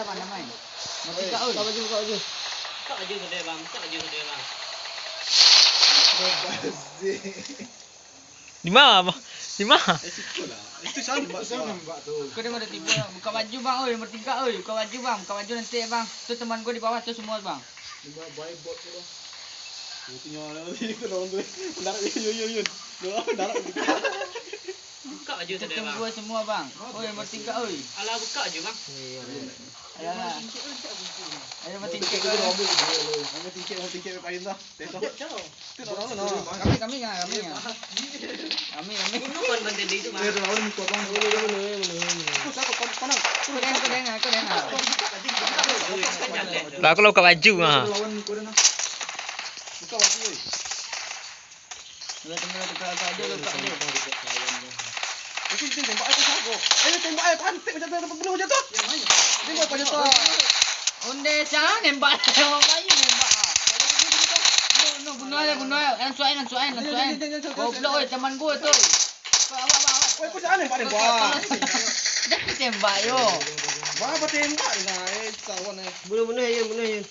Siapa namai? Mati Eh, kak oi. Buka baju, buka baju. Buka baju ke dia bang, buka baju ke dia bang. Di mana? Abang? Di mana? Itu saya nampak saya nampak tu. Kau dia ada tiba buka baju bang oi, nombor tiga oi. Buka baju bang, buka baju nanti bang. Tu teman gua di bawah tu semua bang. Lima buy bot tu dah. Tengok lagi tu orang tu. Darat yun yun yun. Darat. Buka baju Tu ke dia bang. gua semua bang. Oi, nombor tiga oi. Alah buka je bang. Alah. Ada nombor tiga Tingkit kau. tu ambil dulu. Ambil tingkit, ambil tingkit payun dah. Tengok. Tu dah lama dah. Kami kami ngah, kami ngah. Kami kami. Bunuh kan benda dia itu bang. Eh, dah lama ni kau bang. Boleh, boleh, boleh, boleh. Aku siapa kau kau nak? Kau dengar, kau dengar, kau dengar. Kan tu. Lah aku lah buka baju ha. Kau lawan ni kau dah nak. Buka baju oi. Dua tengah tu kau kau dia buka dia. Aku ni tembak aku sago. Eh, tembak ai pantik macam tu dapat belum macam tu. Tembak macam tu. Onde jangan nembak orang bayi nembak. No, no, bunuh aja, bunuh aja. Yang suain, yang suain, yang suain. Goblok oi, teman gua tu. Oi, kau jangan tembak tembak. Jangan tembak yo. Apa tembak ni nah? Eh, kawan eh. Bunuh bunuh Yun, bunuh Yun.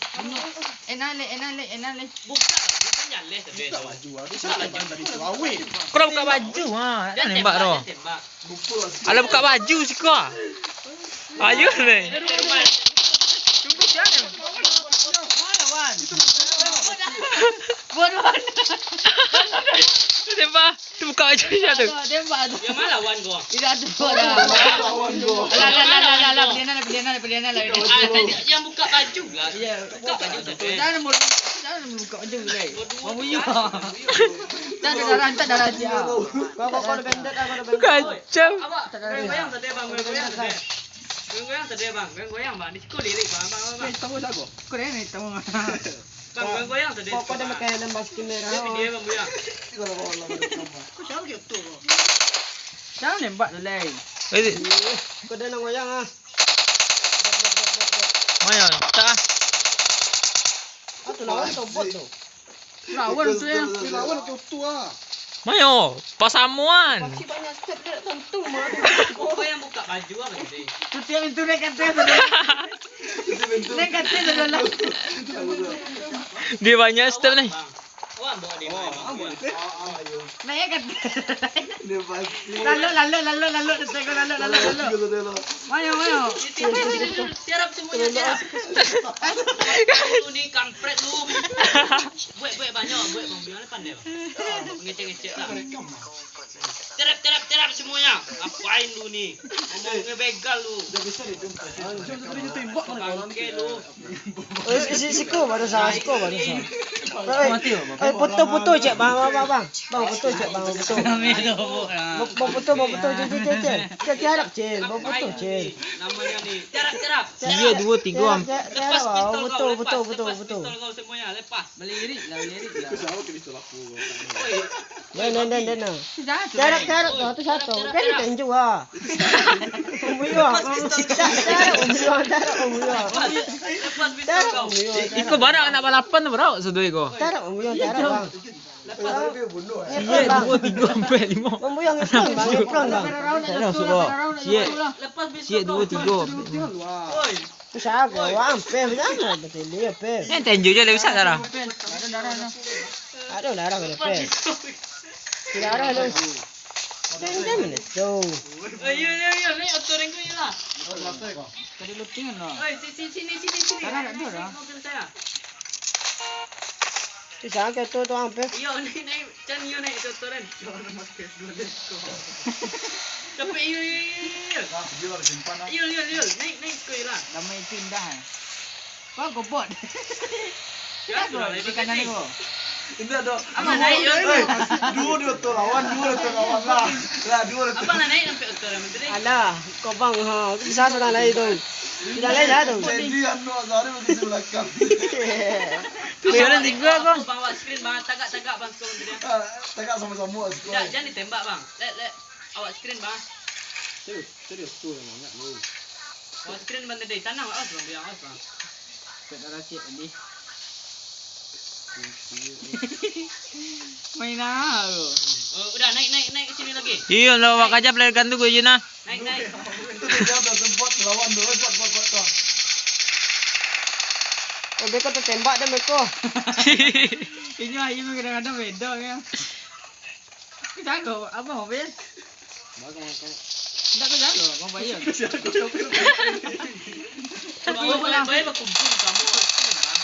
Enale, enale, enale. Buka, bukan tu dia. Buka baju ah. Dia siapa tembak tadi tu? Kau dah buka baju ha. Dia nembak tu. Alah buka baju si kau. Ayo ni. Cuba jangan. Mana wan? Bodoh. Tu tembak. Tu buka baju dia tu. Tembak tu. Yang mana wan gua? Tidak ada. Alah, alah, alah, alah, alah. Pilihan alah, pilihan alah, pilihan alah. Ah, tadi yang buka baju lah. Ya, Buka baju tu. Jangan mulu, mulu buka baju lagi. Mau buyuk. Tak ada darah, tak ada darah dia. Kau kau kau dekat indak kau dekat. Kacau. Abang, goyang tadi bang, goyang tadi. Goyang tadi bang, goyang bang. Di sekolah lirik bang, bang, bang. Eh, tahu sago. Kau ni tahu. Bang, goyang tadi. Kau kau dah makan lembas kamera. Dia video bang goyang. Kalau bawa lawan tambah. Kau siapa ke tu? Jangan nembak tu lagi. Eh, Kau dah nak goyang ah. Tu lawan tu bot tu. Lawan tu. Lawan tu tu ah. Mana? Pasamuan. Pasti banyak step dia tentu mah. Kau yang buka baju apa tadi? Tu tiap itu naik kata tu. Naik kata tu dalam. Dia banyak step ni. Bang. Wah, bawa dia main bang. goyang. Naik kata. Dia pasti. Lalu, lalu, lalu, lalu. Tengok lalu, lalu, lalu. Mana, mana. Tiarap semuanya tiarap. Lu ni kampret lu. Buat buat banyak, buat bang biar pandai bang. Ngecek-ngecek lah. Tiarap tiarap tiarap semuanya. Apain lu ni? Ngomongnya begal lu. Bangke lu. Oh si si ko baru sah, si ko baru sah. Mati Eh foto foto cek bang bang bang bang. Bang foto cek bang foto. Kami tu. Bang foto bang foto cek cek cek cek. Cek tiarap cek, bang foto Apain cek. ni? Namanya ni. Tiarap tiarap. Dia dua tiga am. Tiarap Lepas bang pistol foto kau, foto lepas, foto lepas foto. pistol kau semuanya, lepas. Melirik lah, melirik lah. Kau siapa ke pistol aku? Oi, Dan dan dan tu. Tiarap tiarap tu tu satu. Kan tenju ah. Ah. Umbuyo tiarap umbuyo. lepas pistol Tiarap kau. umbuyo. Iko barak nak balapan tu barak sedoi ko. Tiarap umbuyo tiarap bang. Lepas Dia bunuh eh. Dua tiga sampai lima. Bang ada suruh. Sia. lepas pistol Sia dua tiga. Ah. Tu saya ko wang pe jangan betul dia pe. Ni tenju je lebih sadar. Ada darah tu. Ada larang ada pistol. Tidak ada lu. Tentu mana tu. Oi, yo yo yo, ni atur engkau je lah. Tadi lu tinggal lah. Oi, sini sini sini sini. Nak dia dah. Tu saya ke tu tu wang pe. Yo ni ni, jangan yo ni itu turun. Tapi yo yo yo. Ada ah. Yo yo yo, naik naik kau lah. Damai pindah. Kau kobot. Ya, Kau di kanan ni kau. Ini ada. Apa naik yo? Eh, dua dia tu lawan, dua dia tu lawan lah. Lah, dua dia tu. Apa nak naik sampai utara menteri? Alah, kau bang ha, bisa sudah lain tu. Tidak lain dah tu. Jadi anu Azhari bagi belakang. Tu jalan tiga ko. Bang awak screen bang, tagak-tagak bang skor menteri. Ah, Tegak sama-sama Tidak, sekolah. jangan ditembak bang. Let let awak screen bang. Serius, serius tu yang banyak lu. Awak screen bang tadi. Tanam awas bang, biar awas bang. Tak darah cik tadi. Mainah. Oh, udah naik naik naik ke sini lagi. Iya, lo wak aja player gantung gue Jina. Naik naik. Oh, mereka tertembak dah mereka. Ini ayu kadang-kadang beda ya. Kita go, apa mobil? Bagus makan. Tidak kita go, mau bayar. Kalau boleh, boleh berkumpul kamu.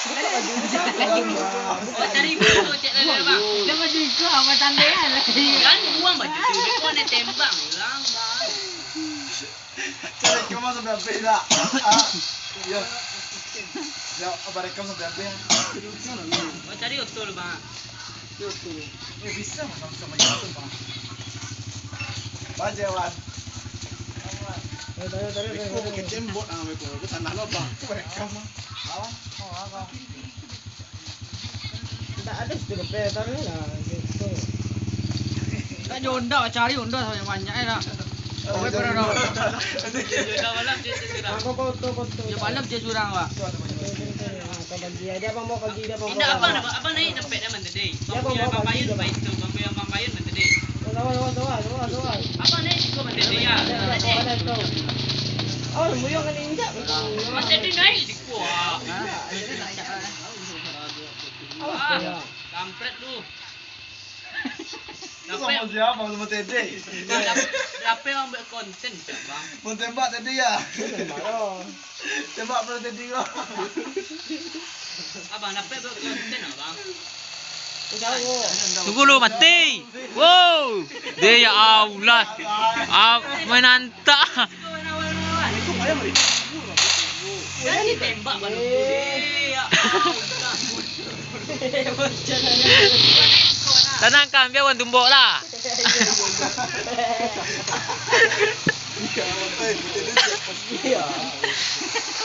Dia juga apa tanda ya lagi. Kan buang baju tu, kau nak tembang hilang bang. Cepat kamu sampai apa tak? Ya, ya, apa rekam sampai apa? Kau cari otol bang. Otol, ni bisa macam macam itu bang. Bajewan. Tak ada sikit lepas, tak ada. Tak ada cari onda sampai banyak lah. Oh, dia pernah dah. Dia pernah curang. Dia pernah curang, Pak. Dia pernah curang, Pak. Dia pernah curang, Pak. Dia pernah curang, Pak. Pernah curang, Pak. Pernah curang, Pak. Dia pernah. Dia pernah curang, Pak. Dia pernah curang, Pak. Pernah curang, Pak. Pernah curang, Pak. Pernah curang, Pak. Pernah pernah pernah pernah pernah pernah pernah pernah pernah pernah pernah pernah pernah pernah pernah pernah pernah Abang sama Teddy. Siapa yang ambil konten? Pun tembak tadi ya. Tembak pun Teddy lah. Abang, apa buat konten abang? Tunggu lu mati. Wow. Dia ya Allah. Ah, menantak. Ya. Tenangkan biar orang tumbuk lah. Iya.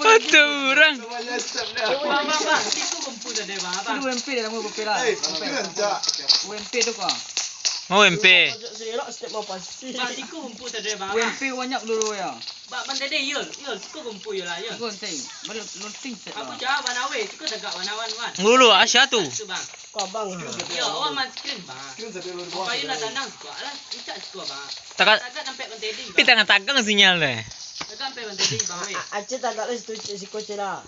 Patu orang. UMP tu kan? Mau UMP? UMP banyak dulu ya. Bak mandai deh yul, yul, kau kumpul yul lah yul. Gun ting, mana lon ting set. Aku jawab banawe, kau dah gak banawan wan. Gulu, Asia tu. Bang, kau bang. Yo, awak main screen bang. Kau yang nak tanang kau lah, ikat kau bang. Takat, takat sampai mandai deh. Pita ngan tagang sinyal deh. Aje tak tak restu cik si kocik lah.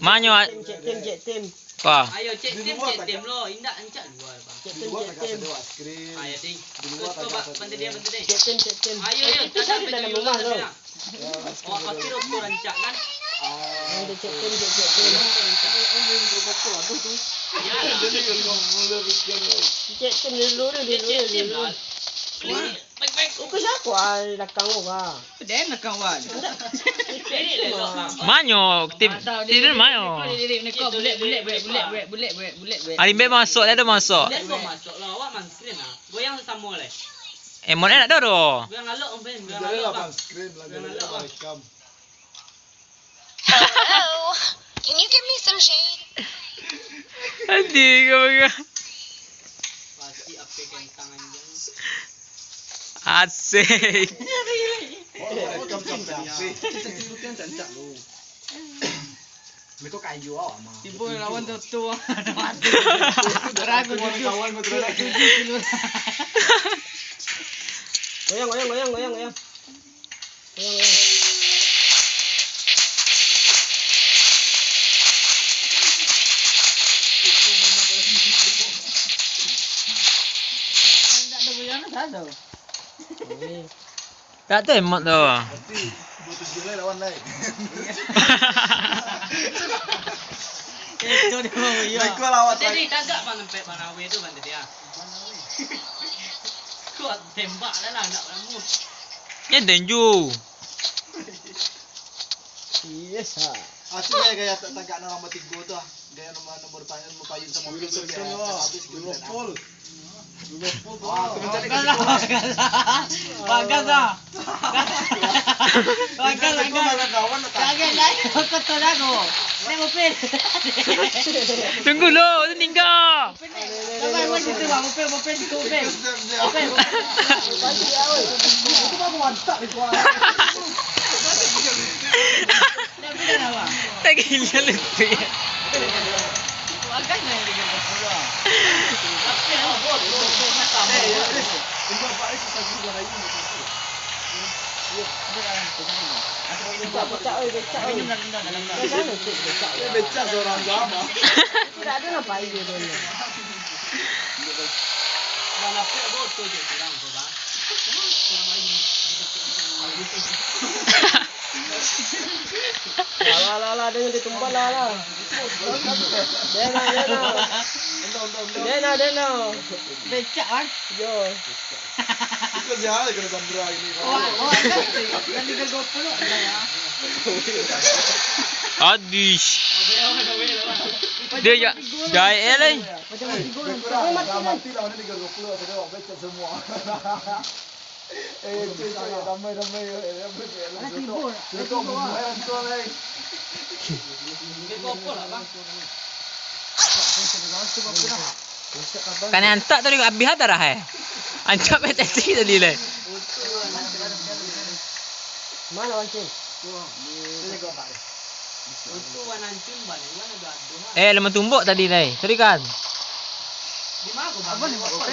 Manyo cik Cek tim, cek tim. Pa. Ayo cek tim, cek tim lo. Indak encak jual. Cek tim, cek tim. Ayo ding. Kau tu pak dia pantai dia. Cik tim, cik tim. Ayo ayo. Tidak ada dalam rumah lo. Oh pasti rumah rancak kan? Ayo cek tim, cek tim. Ayo ding. Kau tu tu. Ya. Lah. Cek tim dulu, dulu, dulu. Cek tim dulu cek tim dulu. lah. Baik baik. Uku siapa ah belakang lu ah. Dia nak kawan. Ini le lo bang. Manyo tim tim manyo. Kau bulat bulat bulat bulat bulat bulat bulat bulat bulat. Alimbe masuk dia ada masuk. Gua masuk lah. Awak man screen lah. Goyang sama le. Eh mon nak dah doh. Goyang ngalok om ben. Goyang lah lah jadi lah rekam. Hello. Can you give me some shade? Adik kau bagi. Pasti apa kentangan jang. Asik. Mereka kayu awak Ibu yang lawan tu tu Dragon yang Goyang, goyang, goyang, goyang, goyang. Goyang, goyang. Tidak ada goyangnya, tidak ada ni. Tak tembak tu. Itu eh, dia mau ya. Baik kau lawat. Jadi tangkap bang tempat bang tu bang dia. Kuat tembak dah lah nak rambu. Ya denju. Yes ha. Asyik saya gaya tak tagak nama tiga tu ah. Gaya nama nombor payung nombor payung sama mobil tu dia. Habis. Liverpool. Ah, tu mencari Bagas lah, bagas lah. Lah. Kau lain kau tu aku. Ni mobil. Tunggu lo, tu tinggal. Sampai mana situ bang, mobil, mobil, situ mobil. Mobil, Itu mah mantap itu. ah. Dah bila dah bang? Tak gila lucu ya. Bagas lah yang dia kata pula. Tapi nak bot tu macam Eh, ya, eh. Ini bapak itu satu dua lagi. Becak becak oi becak oi. Rendah, rendah, dalam dah. Dah sana cik becak. Ini becak seorang sama. Tidak ada apa dia dulu. Dah lapik bot tu je kurang tu bang. Kurang lagi. Lah lah lah dengan dia tumbal lah lah. Dena dena. Dena dena. Becak kan? Yo. Itu jahat kena sambra ini. Oh, oh, kan? Kan dia gol pula. ya. Adish. Dia ya jaya lah. Macam mati gol. Kurang mati mati lah ni tiga puluh saya dah becak semua. Eh, ramai ramai. Dia lah bang. Kan antak tadi habis ada dah eh. Antak pet taxi tadi lah. Mana wancing? Lah. Eh, lemah tumbuk tadi lah. Sorry kan. Di mana aku bang? Apa ni buat Kopol,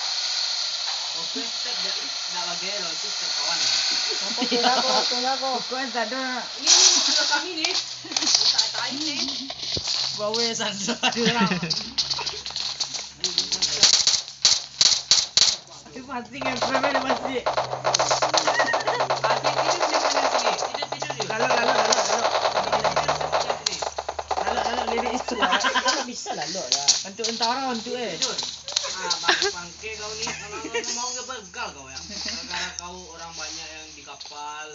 Kau yang tak ada Ini ni kami ni. Tak tai ni. sandra di dalam. Itu pasti kan, premen pasti. Adik tidur di mana sini? Tidur tidur di. Lalu, lalu, lalu, lalu. Lalu, lalu, lirik itu. Kalau bisa lah lo lah. Untuk entara, untuk eh. Bang- bangke kau ni kalau mau ke begal kau ya. Gara kau orang banyak yang di kapal.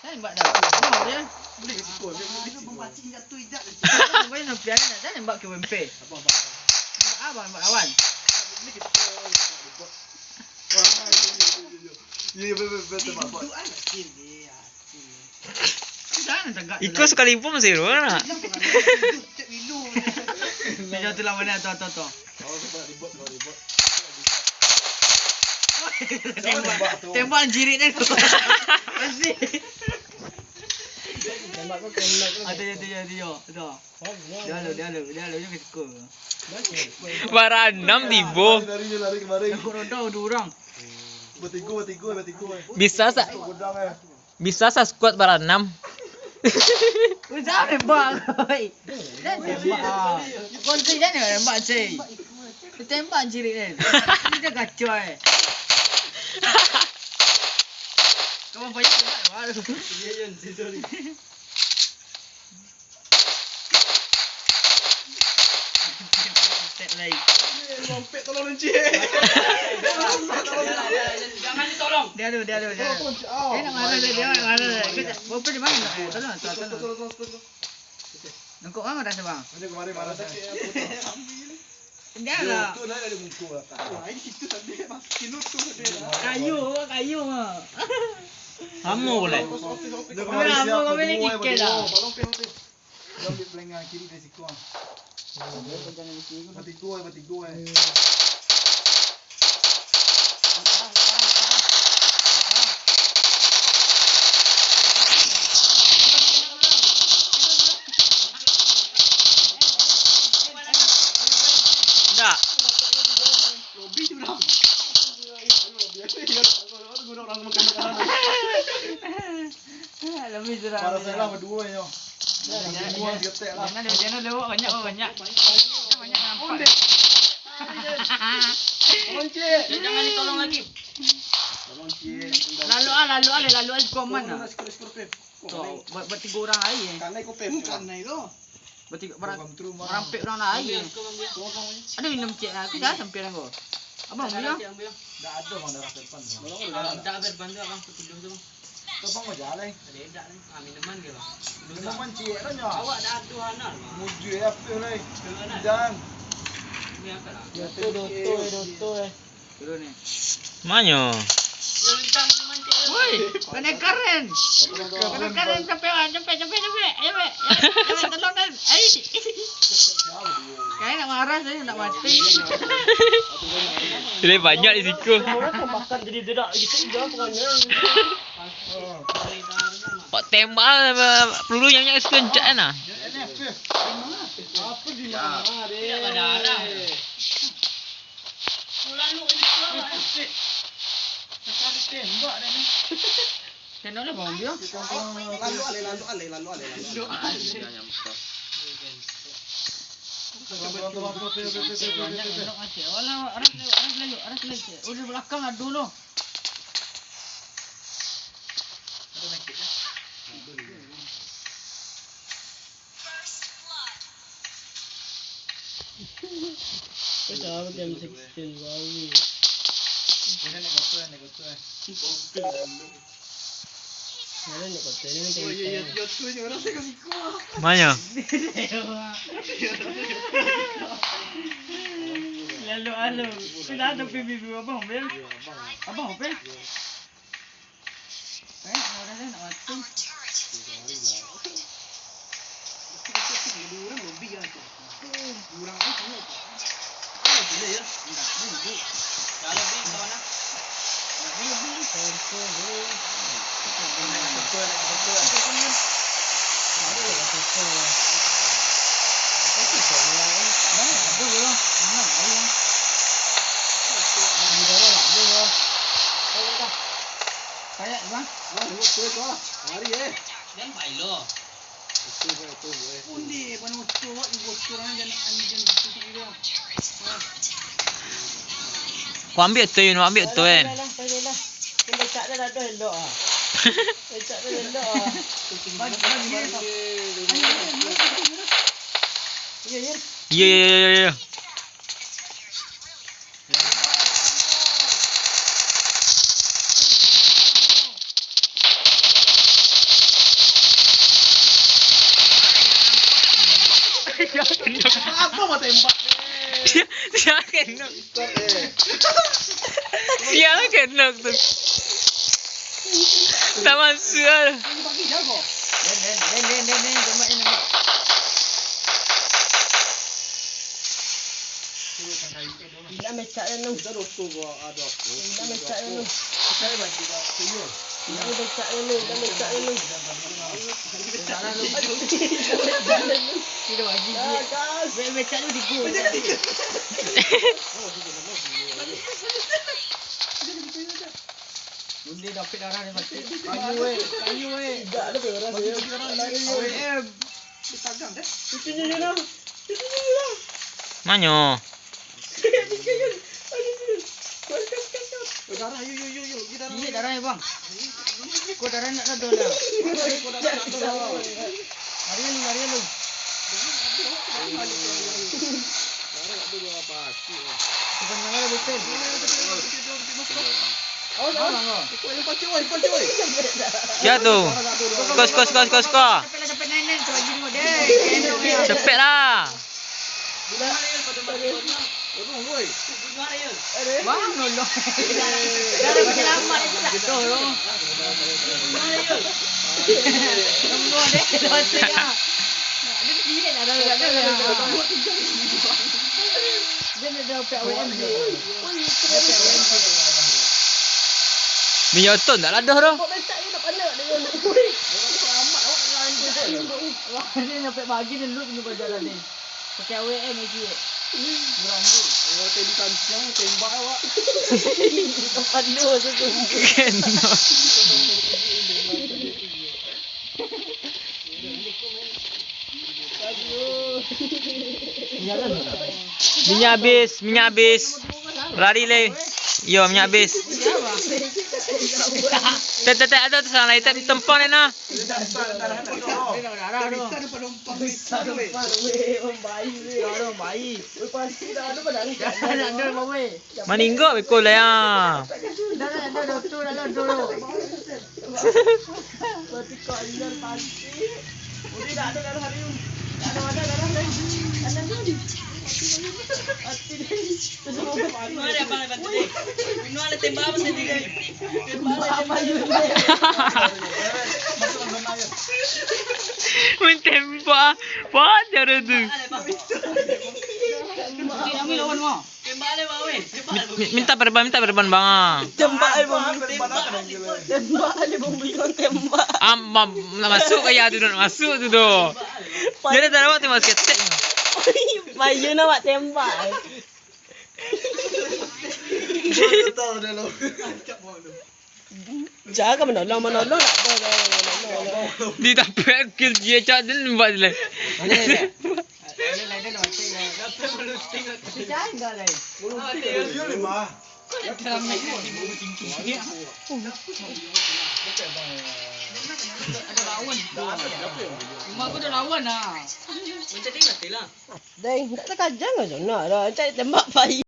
Saya nembak dah. Boleh jangan. Boleh sikul? Ya, ya, betul, betul, betul, Pak. Jangan tegak. Ikut sekali pun masih ro Meja tu lah mana tu tu tu. Oh, sebab ribut, sebab ribut. Tembak, tembak jirit dia tu. Pasti. Tembak kau tembak kau. Ada ada ada dia. Tu. Dia lalu dia lalu dia lalu ke sekolah. Baranam tibo. Lari, lari, lari kemarin. Aku roda dua orang. Bertiga, bertiga, bertiga. Bisa sa eh. bisa sa squad baranam. Kau jangan tembak. oi. Jangan tembak. ah. Kau cik jangan tembak cik. Kau tembak jirit dia. Dia kacau eh. Kau banyak tembak baru. Dia yang tidur. Set lagi. Tolong encik. Jangan ditolong. Dia ada, dia ada, dia ada. Dia nak marah dia, dia nak marah dia. Kejap, Bapak di mana? Eh, tolong, tolong, tolong. Nangkuk mana rasa bang? Ini kemarin marah saya. Dia lah. Tu naik dari muka lah. Wah, ini itu tadi makin tu dia. Kayu, kayu mah. Kamu boleh. Dia Kami nak apa, kami ni kikir lah. Tolong pen tu. Dia ambil pelengah kiri dari siku ah. Mati dua, mati dua. tak? Lobby tu dah. Lebih jerah. Kalau saya lah berdua yo. Lah. jangan dia tu lewat banyak banyak. Banyak nampak. Monce, jangan ditolong lagi. Monce, lalu ah lalu ah lalu ah komen ah. Tuh, ah. buat tiga orang aje. Eh. Karena itu pemukan kan? tu. Tiga orang orang pek orang lain. Kau. Ada minum cik lah. Aku dah sampai aku. Abang Tak ada, bilang. Cik, ambil. Dah ada mana darah depan. Ah, Tak ada bantu abang tu tidur tu. Tu bang mau jalan. Ada edak ni. Ah, minuman ke bang? Kita man cik lah nyo. Awak dah hanal bang. Muju ya pe lai. Dengan Dan Ni angkat lah. Doto, doto, doto eh. Turun ni. Manyo. Dia minta minuman cik. Woi, kena keren. Kena keren sampai ah, sampai sampai sampai. Ayo. Ayo, tolong kan. Ai. Kayak nak marah saya nak mati. Dia banyak di siku. Orang kau makan jadi dedak gitu juga pokoknya. Pak tembak lah, peluru yang banyak encak kan ah. apa di mana? Tidak ada arah. Tembak dah ni. Tengok lah bang bilang. Lalu ale lalu ale lalu ale lalu. Banyak tengok asyik. Walau arah lewat, arah lewat, arah lewat. Udah belakang adu loh. Kau tahu jam 16 baru. Ini nak kau ni kau tu. Mana nak kata ni macam tu ni orang saya kasi kau. Manyo. Lalu lalu. Sudah ada PBB abang bil. Abang apa? Eh, orang dah nak mati. Dah lebih kawan lah. Aduh belum. Mana ayam? Kayak bang. Ah, ni tu kau. Mari eh. Jangan baik lo. Tu eh tu eh. Undi, pan mutu, wak ibu kurang jangan anjing itu dia. Kau ambil tu, you ambil tu kan. Lah, lah. Kau becak dah ada elok ah. Becak dah elok ah. Bagi bagi. Ya, ya. Ya, ya, ya, ya, ya. Apa mau tembak ni? Dia, dia kena. Stop eh. Dia kena tu. Tak masuk lah. Bagi jago. Den den den den den den jemaah ini. Bila becak dah nu. Kita rosto gua ada. Bila becak dah nu. Saya bagi kau. Tuyul. Bila becak dah nu. Bila becak dah nu. Tidak bagi Ah, dia. gas. Be becak tu di gua. Undi dapat darah dia mati. Kayu eh, kayu eh. Tak ada orang dia. AWM. Itu je lah. Itu je lah. Manyo. Darah yuk yuk yuk yuk. Kita Iya darahnya bang. Kau darah nak ada dah. Lari lu, lari lu. Bukan yang ada betul. Oh, bang. oh. Ya tu. Skor, skor, skor, skor, skor. Sampai lah sampai nine nine tu lagi mu deh. Kendok dia. Cepet lah. Bang nolong. Darah penyelamat itu tak tahu lo. Tunggu deh, dosa ya. Dia dia nak ada ada ada. Dia nak dapat WM dia. Minyak ton tak ladah dah. Kok mentak ni tak. Orang tu ramak awak dengan. Dia sampai pagi dia duduk tengok jalan ni. Pakai WM lagi. Beranggul. Kalau tadi di kancang, tembak awak. Tak panak tu. Kan. Minyak habis, minyak habis. Lari leh. Yo, minyak habis. Tak tak ada tu sana itu tempang ni nah. Maninggo beko lah ya. Lepas tu ni? Minum ada tembak apa sendiri? Tembak ada tembak. Apa ada tu? Tembak ada apa ada. Mi- Minta perban, minta perban bang. Tembak ai bom. Tembak ai bom bilang tembak. Am am- nak masuk ke ya tu nak masuk tu tu. Jadi tak dapat tu masuk ketek. Bayu nak buat tembak. Tahu dah lo. Jangan menolong menolong nak apa menolong. Di dapat kill dia cak dia buat dia. Yo lima. Ada lawan. Rumah aku ada lawan lah. Macam ni lah. Dai, tak tak kajang ke sana dah. Cari tembak bayu.